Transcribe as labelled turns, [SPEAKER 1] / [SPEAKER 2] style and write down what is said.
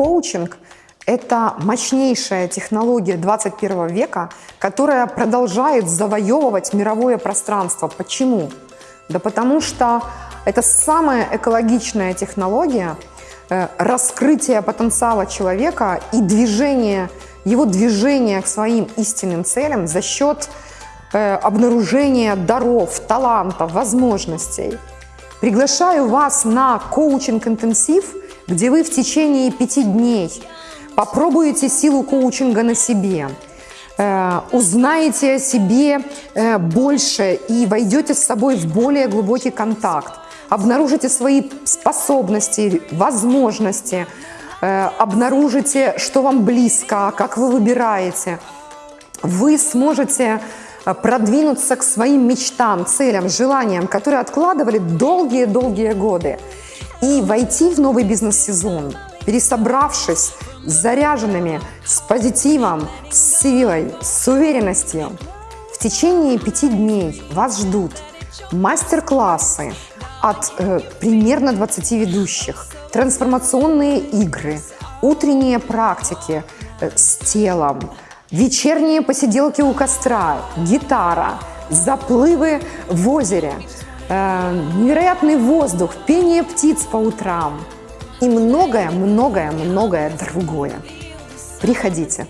[SPEAKER 1] коучинг – это мощнейшая технология 21 века, которая продолжает завоевывать мировое пространство. Почему? Да потому что это самая экологичная технология э, раскрытия потенциала человека и движения, его движения к своим истинным целям за счет э, обнаружения даров, талантов, возможностей. Приглашаю вас на коучинг-интенсив, где вы в течение пяти дней попробуете силу коучинга на себе, э, узнаете о себе э, больше и войдете с собой в более глубокий контакт, обнаружите свои способности, возможности, э, обнаружите, что вам близко, как вы выбираете. Вы сможете продвинуться к своим мечтам, целям, желаниям, которые откладывали долгие-долгие годы и войти в новый бизнес-сезон, пересобравшись, заряженными, с позитивом, с силой, с уверенностью. В течение пяти дней вас ждут мастер-классы от э, примерно 20 ведущих, трансформационные игры, утренние практики э, с телом, вечерние посиделки у костра, гитара, заплывы в озере – Э, невероятный воздух, пение птиц по утрам и многое, многое, многое другое. Приходите.